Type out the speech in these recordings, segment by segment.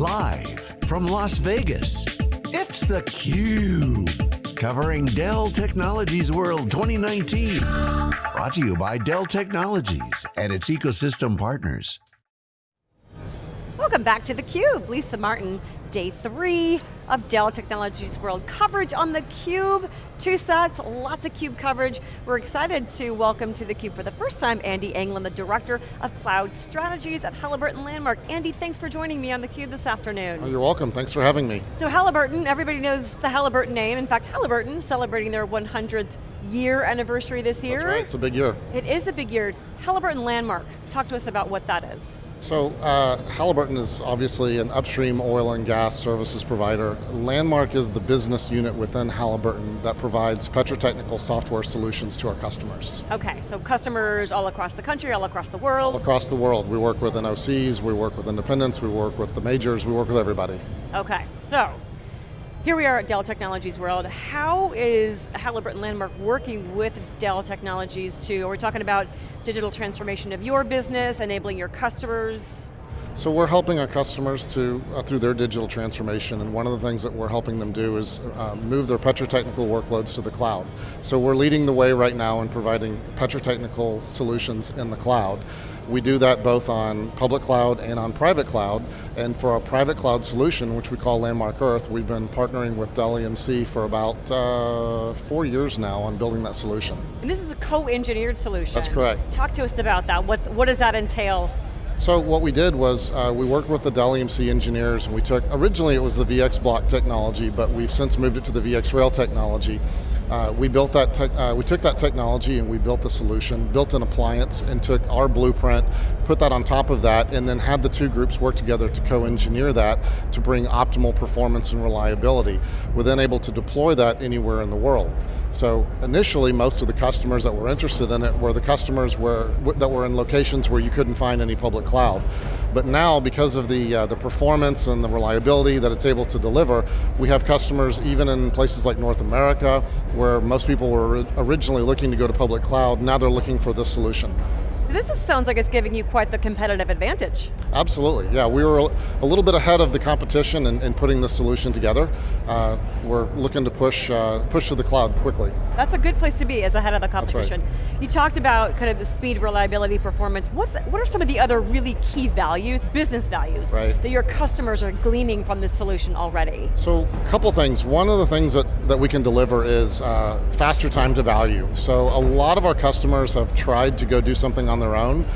Live from Las Vegas, it's theCUBE. Covering Dell Technologies World 2019. Brought to you by Dell Technologies and its ecosystem partners. Welcome back to theCUBE. Lisa Martin, day three of Dell Technologies World coverage on theCUBE. Two sets, lots of CUBE coverage. We're excited to welcome to theCUBE for the first time Andy Anglin, the Director of Cloud Strategies at Halliburton Landmark. Andy, thanks for joining me on theCUBE this afternoon. Oh, you're welcome, thanks for having me. So Halliburton, everybody knows the Halliburton name. In fact, Halliburton celebrating their 100th year anniversary this year. That's right, it's a big year. It is a big year. Halliburton Landmark, talk to us about what that is. So uh, Halliburton is obviously an upstream oil and gas services provider. Landmark is the business unit within Halliburton that provides petrotechnical software solutions to our customers. Okay, so customers all across the country, all across the world? All across the world. We work with NOCs, we work with independents, we work with the majors, we work with everybody. Okay, so here we are at Dell Technologies World. How is Halliburton Landmark working with Dell Technologies to, are we talking about digital transformation of your business, enabling your customers? So we're helping our customers to uh, through their digital transformation, and one of the things that we're helping them do is uh, move their petrotechnical workloads to the cloud. So we're leading the way right now in providing petrotechnical solutions in the cloud. We do that both on public cloud and on private cloud, and for our private cloud solution, which we call Landmark Earth, we've been partnering with Dell EMC for about uh, four years now on building that solution. And this is a co-engineered solution. That's correct. Talk to us about that. What, what does that entail? So what we did was uh, we worked with the Dell EMC engineers and we took, originally it was the VxBlock technology, but we've since moved it to the VxRail technology. Uh, we built that, uh, we took that technology and we built the solution, built an appliance and took our blueprint, put that on top of that, and then had the two groups work together to co-engineer that to bring optimal performance and reliability. We're then able to deploy that anywhere in the world. So initially, most of the customers that were interested in it were the customers were, that were in locations where you couldn't find any public cloud. But now, because of the, uh, the performance and the reliability that it's able to deliver, we have customers even in places like North America, where most people were originally looking to go to public cloud, now they're looking for this solution. So this is, sounds like it's giving you quite the competitive advantage. Absolutely, yeah. We were a little bit ahead of the competition in, in putting this solution together. Uh, we're looking to push, uh, push to the cloud quickly. That's a good place to be as ahead of the competition. Right. You talked about kind of the speed, reliability, performance. What's, what are some of the other really key values, business values, right. that your customers are gleaning from this solution already? So, a couple things. One of the things that, that we can deliver is uh, faster time to value. So a lot of our customers have tried to go do something on their own,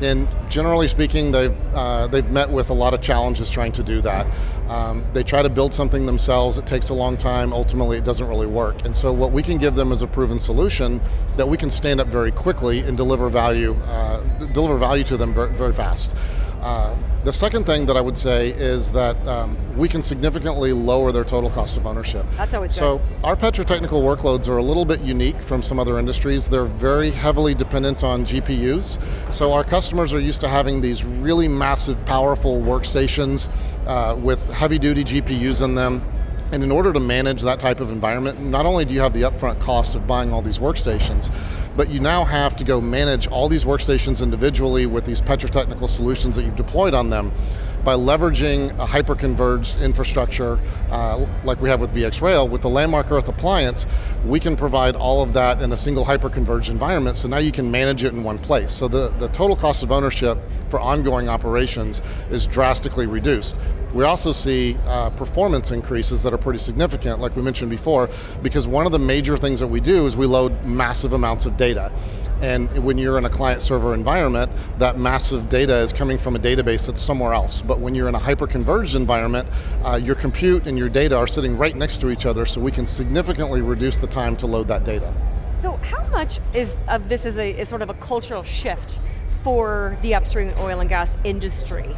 and generally speaking, they've, uh, they've met with a lot of challenges trying to do that. Um, they try to build something themselves, it takes a long time, ultimately it doesn't really work. And so what we can give them is a proven solution that we can stand up very quickly and deliver value, uh, deliver value to them very, very fast. Uh, the second thing that I would say is that um, we can significantly lower their total cost of ownership. That's always so good. our petrotechnical workloads are a little bit unique from some other industries. They're very heavily dependent on GPUs. So our customers are used to having these really massive, powerful workstations uh, with heavy duty GPUs in them and in order to manage that type of environment, not only do you have the upfront cost of buying all these workstations, but you now have to go manage all these workstations individually with these petrotechnical solutions that you've deployed on them by leveraging a hyper-converged infrastructure uh, like we have with VxRail, with the Landmark Earth appliance, we can provide all of that in a single hyper-converged environment, so now you can manage it in one place. So the, the total cost of ownership for ongoing operations is drastically reduced. We also see uh, performance increases that are pretty significant, like we mentioned before, because one of the major things that we do is we load massive amounts of data. And when you're in a client server environment, that massive data is coming from a database that's somewhere else. But when you're in a hyper-converged environment, uh, your compute and your data are sitting right next to each other, so we can significantly reduce the time to load that data. So how much is of this is a is sort of a cultural shift for the upstream oil and gas industry?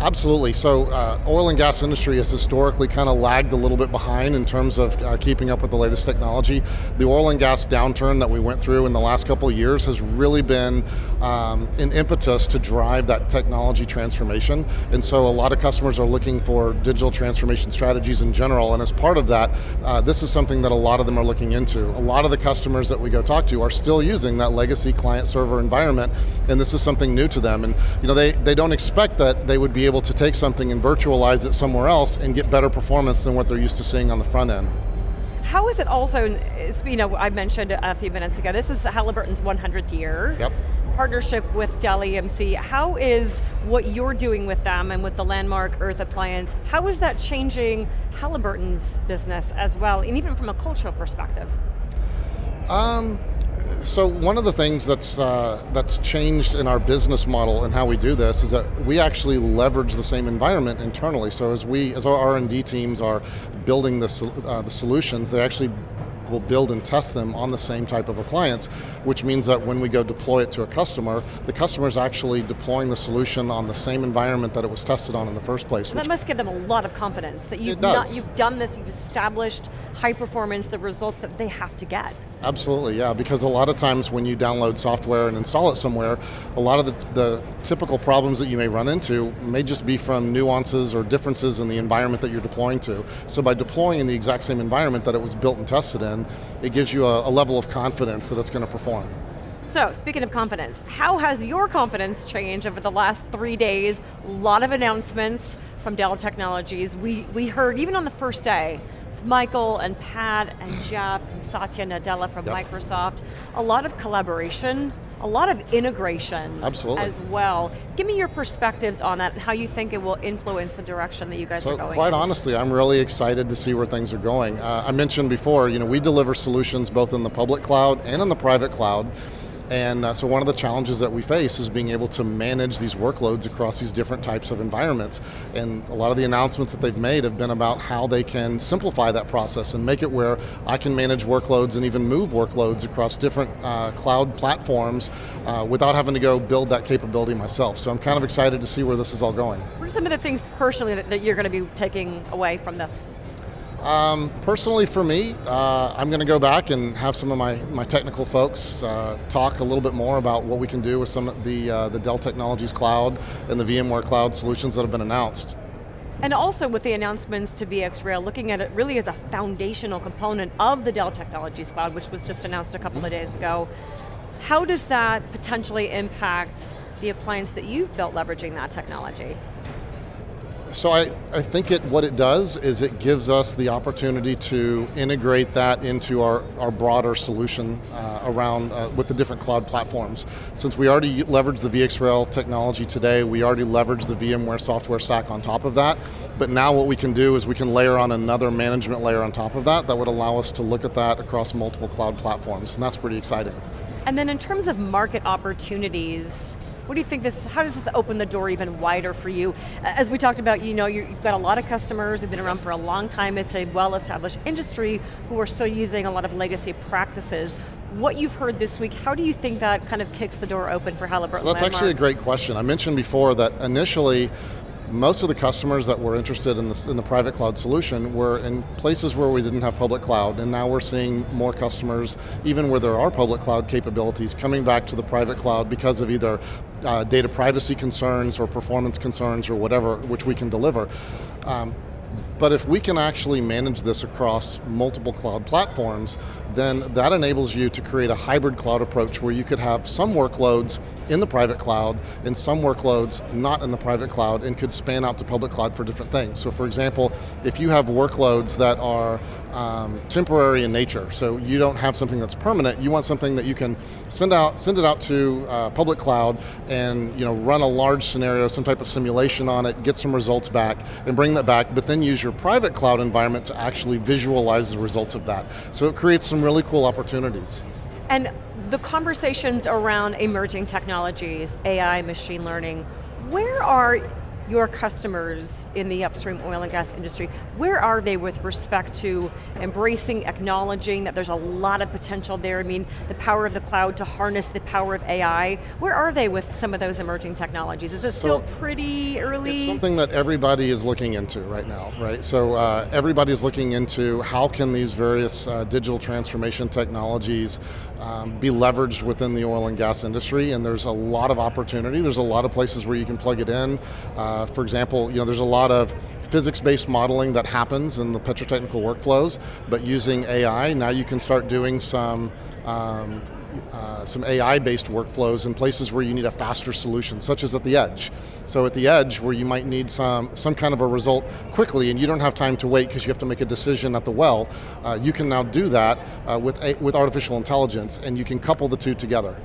Absolutely, so uh, oil and gas industry has historically kind of lagged a little bit behind in terms of uh, keeping up with the latest technology. The oil and gas downturn that we went through in the last couple of years has really been um, an impetus to drive that technology transformation. And so a lot of customers are looking for digital transformation strategies in general, and as part of that, uh, this is something that a lot of them are looking into. A lot of the customers that we go talk to are still using that legacy client server environment, and this is something new to them. And you know, they, they don't expect that they would be able to take something and virtualize it somewhere else and get better performance than what they're used to seeing on the front end. How is it also, you know, I mentioned a few minutes ago, this is Halliburton's 100th year. Yep. Partnership with Dell EMC. How is what you're doing with them and with the landmark Earth Appliance, how is that changing Halliburton's business as well, and even from a cultural perspective? Um, so one of the things that's uh, that's changed in our business model and how we do this is that we actually leverage the same environment internally. So as we, as our R and D teams are building the uh, the solutions, they actually will build and test them on the same type of appliance, which means that when we go deploy it to a customer, the customer is actually deploying the solution on the same environment that it was tested on in the first place. That must give them a lot of confidence that you've, not, you've done this, you've established high performance, the results that they have to get. Absolutely, yeah, because a lot of times when you download software and install it somewhere, a lot of the, the, typical problems that you may run into may just be from nuances or differences in the environment that you're deploying to. So by deploying in the exact same environment that it was built and tested in, it gives you a, a level of confidence that it's going to perform. So, speaking of confidence, how has your confidence changed over the last three days? A lot of announcements from Dell Technologies. We, we heard, even on the first day, Michael and Pat and Jeff and Satya Nadella from yep. Microsoft. A lot of collaboration, a lot of integration Absolutely. as well. Give me your perspectives on that and how you think it will influence the direction that you guys so are going quite in. honestly, I'm really excited to see where things are going. Uh, I mentioned before, you know, we deliver solutions both in the public cloud and in the private cloud. And uh, so one of the challenges that we face is being able to manage these workloads across these different types of environments. And a lot of the announcements that they've made have been about how they can simplify that process and make it where I can manage workloads and even move workloads across different uh, cloud platforms uh, without having to go build that capability myself. So I'm kind of excited to see where this is all going. What are some of the things personally that, that you're going to be taking away from this? Um, personally for me, uh, I'm going to go back and have some of my, my technical folks uh, talk a little bit more about what we can do with some of the, uh, the Dell Technologies Cloud and the VMware Cloud solutions that have been announced. And also with the announcements to VxRail, looking at it really as a foundational component of the Dell Technologies Cloud, which was just announced a couple of days ago. How does that potentially impact the appliance that you've built leveraging that technology? So I, I think it what it does is it gives us the opportunity to integrate that into our, our broader solution uh, around uh, with the different cloud platforms. Since we already leverage the VxRail technology today, we already leverage the VMware software stack on top of that, but now what we can do is we can layer on another management layer on top of that that would allow us to look at that across multiple cloud platforms, and that's pretty exciting. And then in terms of market opportunities, what do you think this, how does this open the door even wider for you? As we talked about, you know, you've got a lot of customers who've been around for a long time, it's a well-established industry who are still using a lot of legacy practices. What you've heard this week, how do you think that kind of kicks the door open for Halliburton so That's Landmark? actually a great question. I mentioned before that initially most of the customers that were interested in, this, in the private cloud solution were in places where we didn't have public cloud, and now we're seeing more customers, even where there are public cloud capabilities, coming back to the private cloud because of either uh, data privacy concerns or performance concerns or whatever, which we can deliver. Um, but if we can actually manage this across multiple cloud platforms, then that enables you to create a hybrid cloud approach where you could have some workloads in the private cloud and some workloads not in the private cloud and could span out to public cloud for different things. So for example, if you have workloads that are um, temporary in nature, so you don't have something that's permanent, you want something that you can send out, send it out to uh, public cloud and you know, run a large scenario, some type of simulation on it, get some results back, and bring that back, but then use your private cloud environment to actually visualize the results of that. So it creates some really cool opportunities. And the conversations around emerging technologies, AI, machine learning, where are your customers in the upstream oil and gas industry, where are they with respect to embracing, acknowledging that there's a lot of potential there? I mean, the power of the cloud to harness the power of AI. Where are they with some of those emerging technologies? Is it so still pretty early? It's something that everybody is looking into right now, right? So uh, everybody's looking into how can these various uh, digital transformation technologies um, be leveraged within the oil and gas industry, and there's a lot of opportunity. There's a lot of places where you can plug it in. Uh, for example, you know, there's a lot of physics-based modeling that happens in the petrotechnical workflows, but using AI, now you can start doing some um, uh, some AI-based workflows in places where you need a faster solution, such as at the edge. So at the edge, where you might need some, some kind of a result quickly and you don't have time to wait because you have to make a decision at the well, uh, you can now do that uh, with, a, with artificial intelligence and you can couple the two together.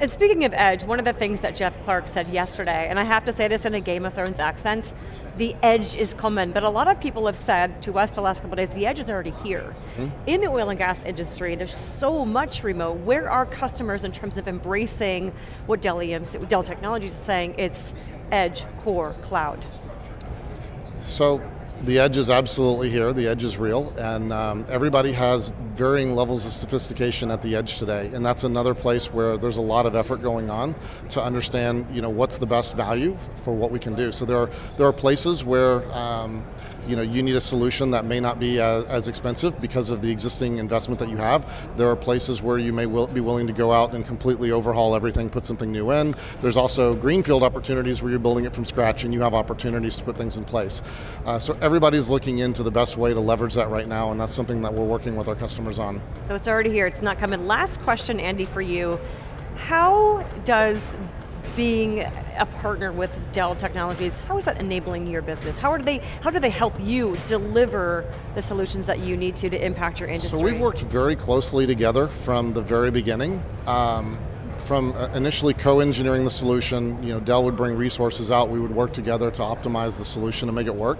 And speaking of Edge, one of the things that Jeff Clarke said yesterday, and I have to say this in a Game of Thrones accent, the Edge is coming, but a lot of people have said to us the last couple days, the Edge is already here. Mm -hmm. In the oil and gas industry, there's so much remote. Where are customers in terms of embracing what Dell, EMC, Dell Technologies is saying, it's Edge, Core, Cloud? So the edge is absolutely here, the edge is real, and um, everybody has varying levels of sophistication at the edge today, and that's another place where there's a lot of effort going on to understand you know, what's the best value for what we can do. So there are, there are places where um, you know, you need a solution that may not be as, as, expensive because of the existing investment that you have. There are places where you may will, be willing to go out and completely overhaul everything, put something new in. There's also greenfield opportunities where you're building it from scratch and you have opportunities to put things in place. Uh, so everybody's looking into the best way to leverage that right now and that's something that we're working with our customers on. So it's already here, it's not coming. Last question, Andy, for you. How does being a partner with Dell Technologies, how is that enabling your business? How, are they, how do they help you deliver the solutions that you need to to impact your industry? So we've worked very closely together from the very beginning. Um, from uh, initially co-engineering the solution, you know, Dell would bring resources out, we would work together to optimize the solution and make it work.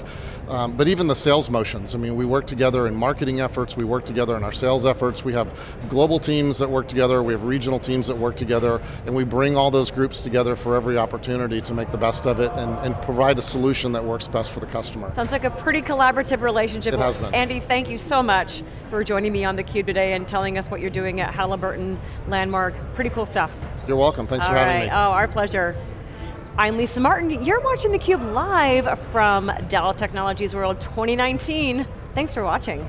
Um, but even the sales motions, I mean, we work together in marketing efforts, we work together in our sales efforts, we have global teams that work together, we have regional teams that work together, and we bring all those groups together for every opportunity to make the best of it and, and provide a solution that works best for the customer. Sounds like a pretty collaborative relationship. It has been. Andy, thank you so much for joining me on theCUBE today and telling us what you're doing at Halliburton Landmark. Pretty cool stuff. You're welcome, thanks All for right. having me. Oh, our pleasure. I'm Lisa Martin. You're watching theCUBE live from Dell Technologies World 2019. Thanks for watching.